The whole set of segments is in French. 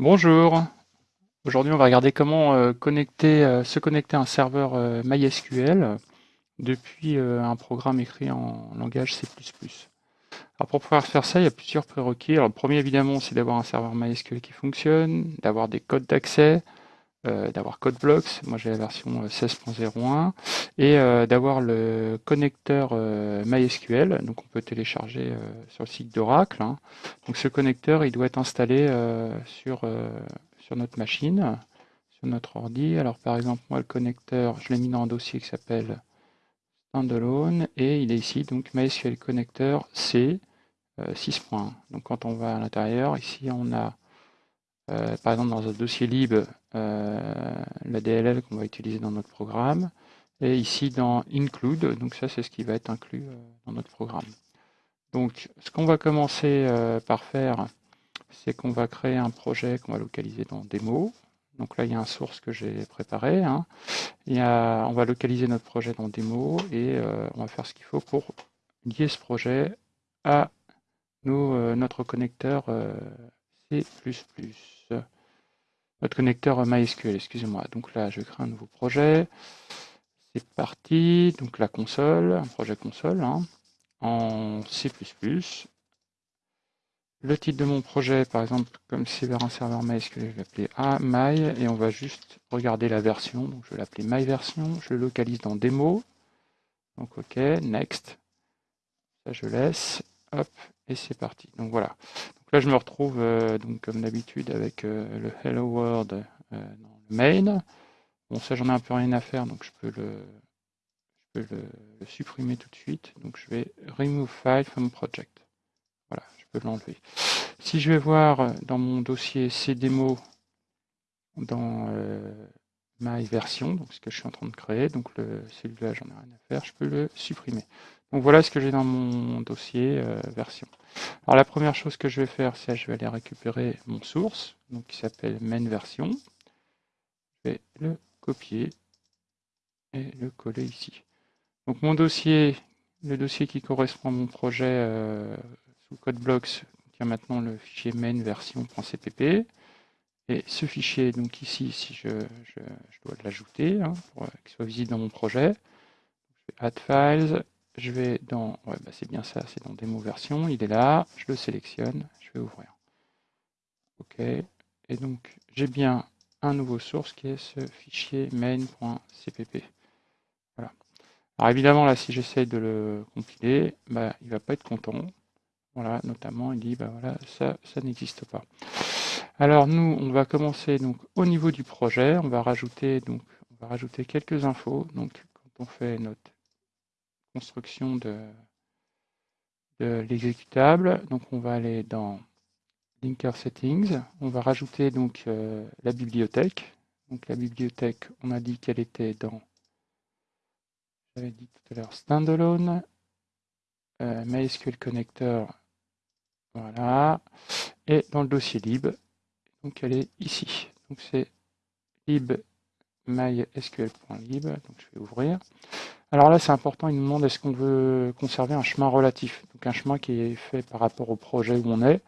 Bonjour. Aujourd'hui, on va regarder comment euh, euh, se connecter à un serveur euh, MySQL depuis un programme écrit en langage C++. Alors pour pouvoir faire ça, il y a plusieurs prérequis. Le premier, évidemment, c'est d'avoir un serveur MySQL qui fonctionne, d'avoir des codes d'accès, euh, d'avoir CodeBlocks, moi j'ai la version 16.01, euh, et euh, d'avoir le connecteur MySQL, donc on peut télécharger sur le site d'Oracle. Hein. Donc ce connecteur, il doit être installé sur, sur notre machine, sur notre ordi. Alors par exemple, moi le connecteur, je l'ai mis dans un dossier qui s'appelle standalone, et il est ici, donc MySQL connecteur C 6.1. Donc quand on va à l'intérieur, ici on a euh, par exemple dans un dossier lib euh, la DLL qu'on va utiliser dans notre programme, et ici dans include, donc ça c'est ce qui va être inclus euh, dans notre programme. Donc ce qu'on va commencer par faire, c'est qu'on va créer un projet qu'on va localiser dans démo. Donc là, il y a un source que j'ai préparé. Hein. on va localiser notre projet dans démo et on va faire ce qu'il faut pour lier ce projet à notre connecteur C++ notre connecteur MySQL, excusez-moi. Donc là, je crée un nouveau projet. C'est parti. Donc la console, un projet console hein, en C++. Le titre de mon projet, par exemple, comme c'est vers un serveur MySQL, je vais l'appeler AMY et on va juste regarder la version. Donc je vais l'appeler MyVersion. Je le localise dans démo. Donc OK, next. Ça je laisse. Hop, et c'est parti. Donc voilà. Donc là, je me retrouve euh, donc comme d'habitude avec euh, le Hello World euh, dans le main. Bon, ça, j'en ai un peu rien à faire, donc je peux le, je peux le, supprimer tout de suite. Donc je vais Remove File from Project. Voilà, je peux l'enlever. Si je vais voir dans mon dossier CDemo dans My version, donc ce que je suis en train de créer, donc celui-là, j'en ai rien à faire, je peux le supprimer. Donc voilà ce que j'ai dans mon dossier euh, version. Alors la première chose que je vais faire, c'est je vais aller récupérer mon source, donc qui s'appelle main version. Je vais le copier et le coller ici. Donc mon dossier, le dossier qui correspond à mon projet euh, sous CodeBlocks contient maintenant le fichier main version.cpp. Et ce fichier, donc ici, si je, dois l'ajouter hein, pour qu'il soit visible dans mon projet, je vais add files, je vais dans, ouais, bah c'est bien ça, c'est dans démo version, il est là, je le sélectionne, je vais ouvrir. OK, et donc j'ai bien un nouveau source qui est ce fichier main.cpp. Voilà. Alors évidemment là, si j'essaye de le compiler, bah, il va pas être content. Voilà, notamment il dit bah voilà, ça, ça n'existe pas. Alors nous, on va commencer donc au niveau du projet, on va rajouter donc quelques infos. Donc quand on fait notre construction de, l'exécutable. Donc on va aller dans Linker Settings. On va rajouter donc euh, la bibliothèque. Donc la bibliothèque, on a dit qu'elle était dans, j'avais dit tout à l'heure, standalone, euh, MySQL connector, voilà, et dans le dossier lib, donc elle est ici. Donc c'est lib mysql.lib, donc je vais ouvrir. Alors là, c'est important, il nous demande est-ce qu'on veut conserver un chemin relatif, donc un chemin qui est fait par rapport au projet où on est.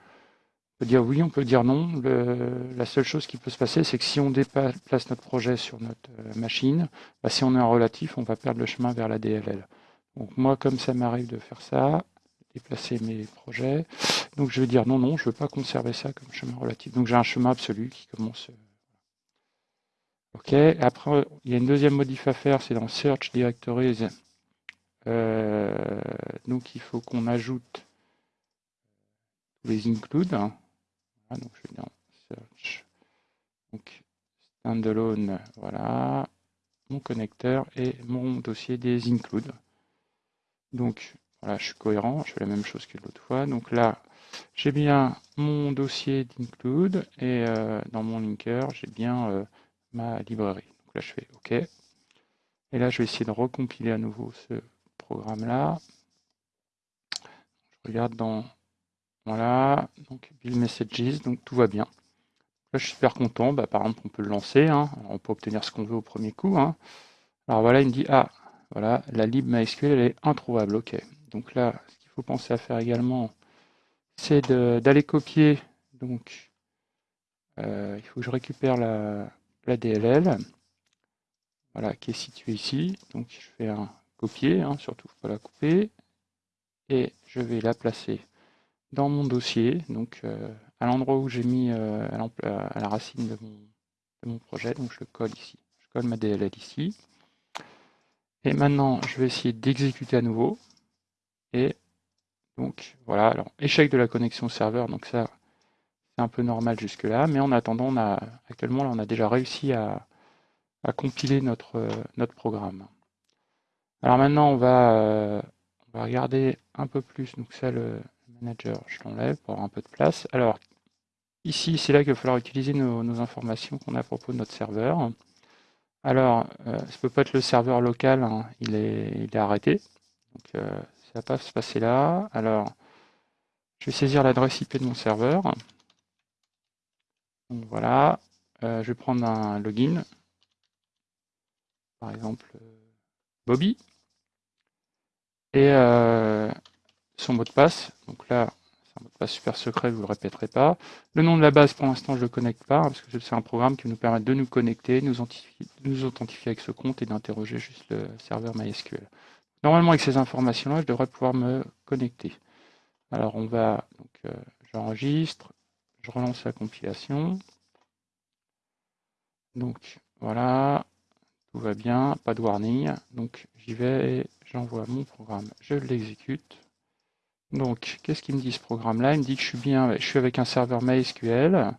On peut dire oui, on peut dire non. la seule chose qui peut se passer, c'est que si on déplace notre projet sur notre euh, machine, bah, si on est en relatif, on va perdre le chemin vers la DLL. Donc moi, comme ça m'arrive de faire ça, déplacer mes projets, donc je vais dire non, non, je ne veux pas conserver ça comme chemin relatif. Donc j'ai un chemin absolu qui commence euh, Ok, après, il y a une deuxième modif à faire, c'est dans Search Directories. Euh, donc, il faut qu'on ajoute les includes. Hein. donc, je vais dans Search. Donc, standalone, voilà, mon connecteur et mon dossier des includes. Donc, voilà, je suis cohérent, je fais la même chose que l'autre fois. Donc là, j'ai bien mon dossier d'include et euh, dans mon linker, j'ai bien euh, ma librairie. Donc là, je fais OK. Et là, je vais essayer de recompiler à nouveau ce programme-là. Je regarde dans... Voilà, donc Build Messages, donc tout va bien. Là, je suis super content. Bah, par exemple, on peut le lancer. Hein. on peut obtenir ce qu'on veut au premier coup. Hein. Alors voilà, il me dit, ah, voilà, la lib MySQL, elle est introuvable. OK. Donc là, ce qu'il faut penser à faire également, c'est d'aller copier donc il faut que je récupère la, DLL, voilà, qui est située ici. Donc je fais un copier, hein, surtout pas la couper, et je vais la placer dans mon dossier, donc euh, à l'endroit où j'ai mis euh, à, la racine de mon, projet, donc je le colle ici. Je colle ma DLL ici. Et maintenant, je vais essayer d'exécuter à nouveau. Et donc voilà, alors échec de la connexion serveur, donc ça c'est un peu normal jusque là, mais en attendant, on a actuellement là, on a déjà réussi à, compiler notre, notre programme. Alors maintenant, on va, euh, on va regarder un peu plus, donc ça le manager, je l'enlève pour avoir un peu de place. Alors ici, c'est là qu'il va falloir utiliser nos, informations qu'on a à propos de notre serveur. Alors, euh, ça ne peut pas être le serveur local, hein, il, est, il est arrêté. Euh, ça va pas se passer là. Alors, je vais saisir l'adresse IP de mon serveur. Voilà, euh, je vais prendre un login. Par exemple, Bobby. Et son mot de passe. Donc là, c'est un mot de passe super secret, vous ne le répéterez pas. Le nom de la base, pour l'instant, je ne le connecte pas, hein, parce que c'est un programme qui nous permet de nous connecter, nous, nous authentifier avec ce compte et d'interroger juste le serveur MySQL. Normalement, avec ces informations-là, je devrais pouvoir me connecter. Alors, on va, euh, j'enregistre, je relance la compilation. Donc, voilà, tout va bien, pas de warning. Donc, j'y vais, j'envoie mon programme, je l'exécute. Donc, qu'est-ce qu'il me dit ce programme-là? Il me dit que je suis bien, je suis avec un serveur MySQL.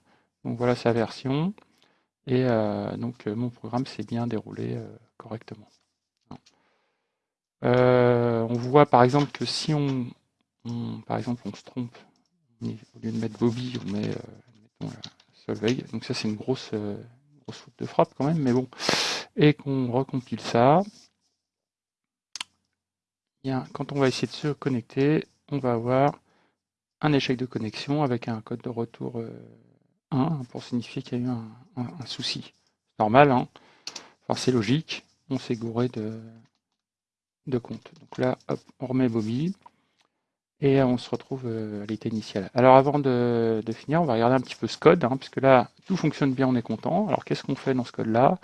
Donc voilà sa version. Et euh, donc euh, mon programme s'est bien déroulé correctement. On voit par exemple que si on, par exemple, on se trompe, au lieu de mettre Bobby, on met mettons, Solveig. Donc ça c'est une grosse, grosse faute de frappe quand même, mais bon. Et qu'on recompile ça. Quand on va essayer de se connecter, on va avoir un échec de connexion avec un code de retour 1 euh, pour signifier qu'il y a eu un, souci. Normal, hein enfin, c'est logique, on s'est gouré de, de compte. Donc là, on remet Bobby et on se retrouve euh, à l'état initial. Alors avant de, finir, on va regarder un petit peu ce code, hein, puisque là, tout fonctionne bien, on est content. Alors qu'est-ce qu'on fait dans ce code-là?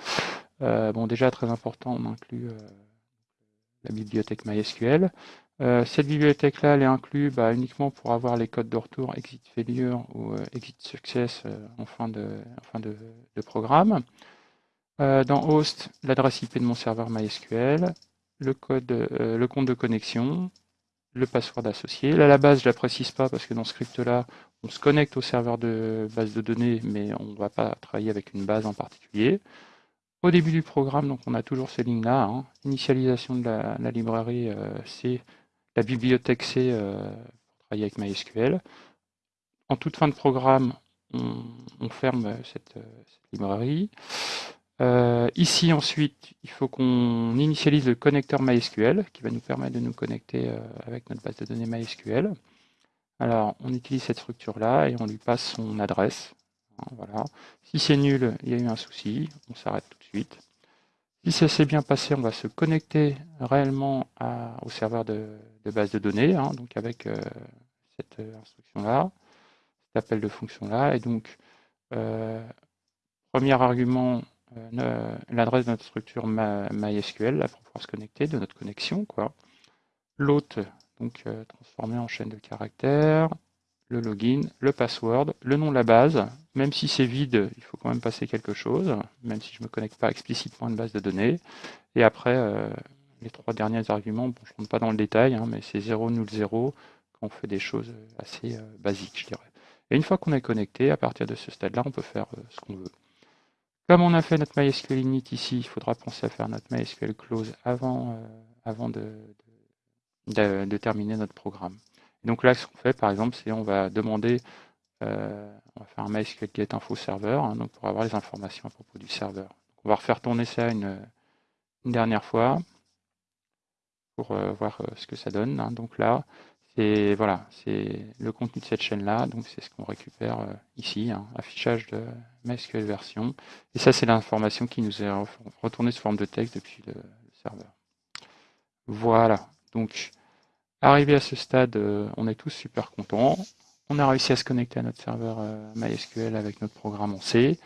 Euh, Bon, déjà, très important, on inclut la bibliothèque MySQL. Euh, cette bibliothèque-là, elle est inclue bah, uniquement pour avoir les codes de retour exit failure ou euh, exit success euh, en fin de, programme. dans host, l'adresse IP de mon serveur MySQL, le, code, le compte de connexion, le password associé. Là, la base, je ne la précise pas parce que dans ce script-là, on se connecte au serveur de base de données, mais on ne va pas travailler avec une base en particulier. Au début du programme, donc on a toujours ces lignes-là. Hein. Initialisation de la, librairie C la bibliothèque C euh, pour travailler avec MySQL. En toute fin de programme, on, ferme euh, cette, librairie. Euh, ici, ensuite, il faut qu'on initialise le connecteur MySQL qui va nous permettre de nous connecter avec notre base de données MySQL. Alors, on utilise cette structure-là et on lui passe son adresse. Hein, voilà. Si c'est nul, il y a eu un souci, on s'arrête tout de suite. Si ça s'est bien passé, on va se connecter réellement au serveur de, base de données, hein, donc avec euh, cette euh, instruction-là, cet appel de fonction-là. Et donc, euh, premier argument, l'adresse de notre structure MySQL, pour pouvoir se connecter, de notre connexion. quoi. L'autre, donc transformé en chaîne de caractères, le login, le password, le nom de la base. Même si c'est vide, il faut quand même passer quelque chose, même si je ne me connecte pas explicitement à une base de données. Et après, euh, les trois derniers arguments, je ne rentre pas dans le détail, hein, mais c'est 0, null 0, quand on fait des choses assez euh, basiques, je dirais. Et une fois qu'on est connecté, à partir de ce stade-là, on peut faire euh, ce qu'on veut. Comme on a fait notre MySQL init ici, il faudra penser à faire notre MySQL close avant, avant de, de terminer notre programme donc là, ce qu'on fait, par exemple, c'est on va demander, euh, on va faire un MySQL get info serveur, hein, donc pour avoir les informations à propos du serveur. on va refaire tourner ça une, dernière fois pour euh, voir euh, ce que ça donne. Hein. Donc là, c'est voilà, c'est le contenu de cette chaîne-là, donc c'est ce qu'on récupère ici, hein, affichage de MySQL version. Et ça, c'est l'information qui nous est retournée sous forme de texte depuis le, le serveur. Voilà, donc Arrivé à ce stade, euh, on est tous super contents. On a réussi à se connecter à notre serveur euh, MySQL avec notre programme en C.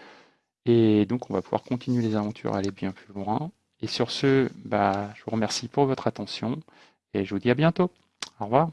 Et donc, on va pouvoir continuer les aventures, aller bien plus loin. Et sur ce, bah, je vous remercie pour votre attention et je vous dis à bientôt. Au revoir.